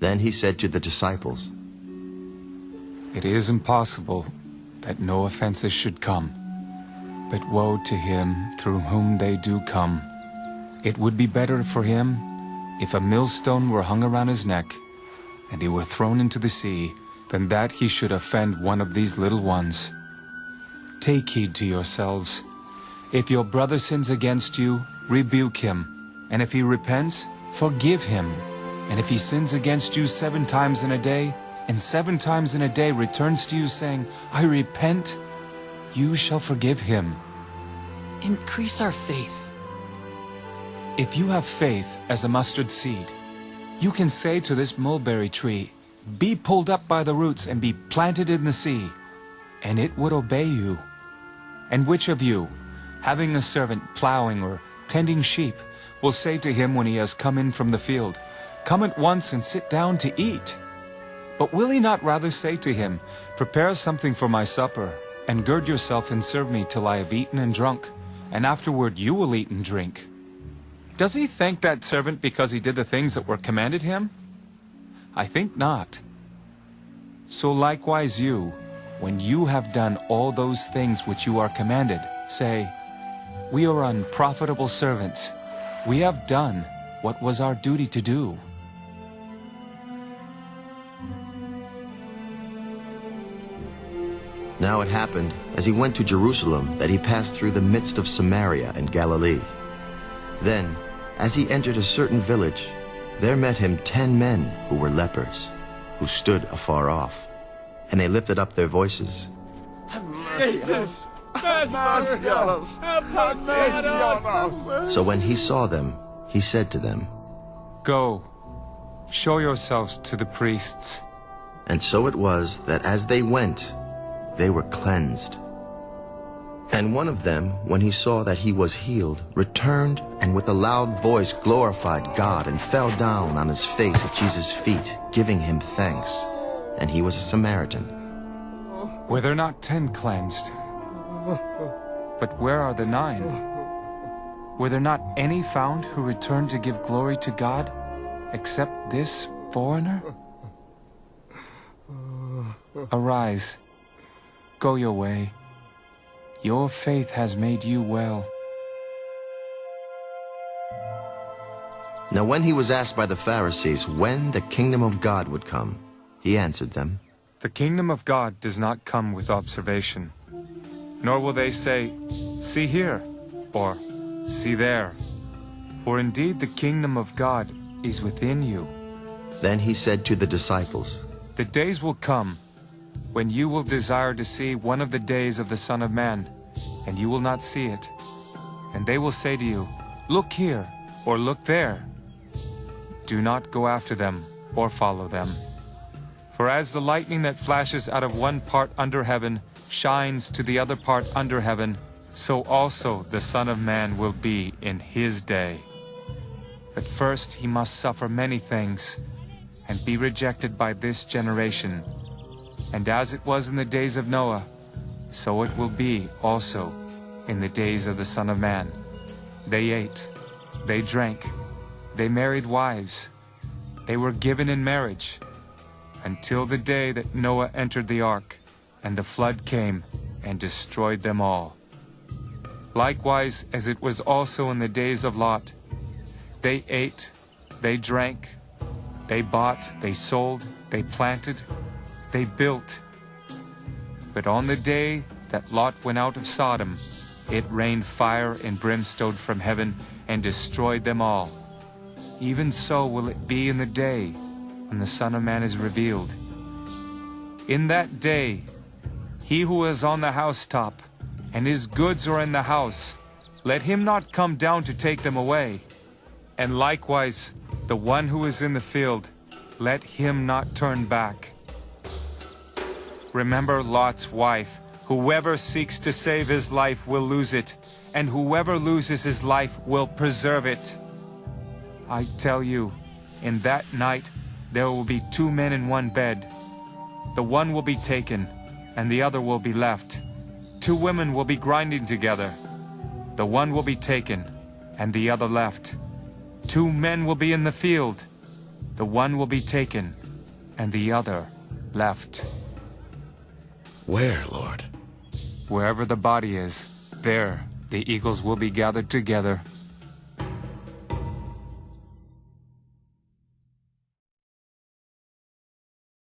Then he said to the disciples, It is impossible that no offenses should come, but woe to him through whom they do come. It would be better for him if a millstone were hung around his neck, and he were thrown into the sea, than that he should offend one of these little ones. Take heed to yourselves. If your brother sins against you, rebuke him, and if he repents, forgive him. And if he sins against you seven times in a day, and seven times in a day returns to you saying, I repent, you shall forgive him. Increase our faith. If you have faith as a mustard seed, you can say to this mulberry tree, Be pulled up by the roots and be planted in the sea, and it would obey you. And which of you, having a servant plowing or tending sheep, will say to him when he has come in from the field, Come at once and sit down to eat? But will he not rather say to him, Prepare something for my supper, and gird yourself and serve me till I have eaten and drunk, and afterward you will eat and drink? Does he thank that servant because he did the things that were commanded him? I think not. So likewise you, when you have done all those things which you are commanded, say, We are unprofitable servants. We have done what was our duty to do. Now it happened, as he went to Jerusalem, that he passed through the midst of Samaria and Galilee. Then, as he entered a certain village, there met him ten men who were lepers, who stood afar off. And they lifted up their voices. Have mercy on us! Have mercy on us! So when he saw them, he said to them, Go, show yourselves to the priests. And so it was that as they went, they were cleansed. And one of them, when he saw that he was healed, returned and with a loud voice glorified God and fell down on his face at Jesus' feet, giving him thanks. And he was a Samaritan. Were there not ten cleansed? But where are the nine? Were there not any found who returned to give glory to God, except this foreigner? Arise, go your way. Your faith has made you well. Now when he was asked by the Pharisees when the kingdom of God would come, he answered them, The kingdom of God does not come with observation, nor will they say, See here, or See there. For indeed the kingdom of God is within you. Then he said to the disciples, The days will come when you will desire to see one of the days of the Son of Man, and you will not see it. And they will say to you, Look here, or look there. Do not go after them, or follow them. For as the lightning that flashes out of one part under heaven shines to the other part under heaven, so also the Son of Man will be in his day. But first he must suffer many things, and be rejected by this generation. And as it was in the days of Noah, so it will be also in the days of the Son of Man. They ate, they drank, they married wives, they were given in marriage, until the day that Noah entered the ark, and the flood came and destroyed them all. Likewise as it was also in the days of Lot, they ate, they drank, they bought, they sold, they planted, they built. But on the day that Lot went out of Sodom, it rained fire and brimstone from heaven and destroyed them all. Even so will it be in the day when the Son of Man is revealed. In that day, he who is on the housetop, and his goods are in the house, let him not come down to take them away. And likewise, the one who is in the field, let him not turn back. Remember Lot's wife. Whoever seeks to save his life will lose it, and whoever loses his life will preserve it. I tell you, in that night there will be two men in one bed. The one will be taken, and the other will be left. Two women will be grinding together. The one will be taken, and the other left. Two men will be in the field. The one will be taken, and the other left. Where, Lord? Wherever the body is, there the eagles will be gathered together.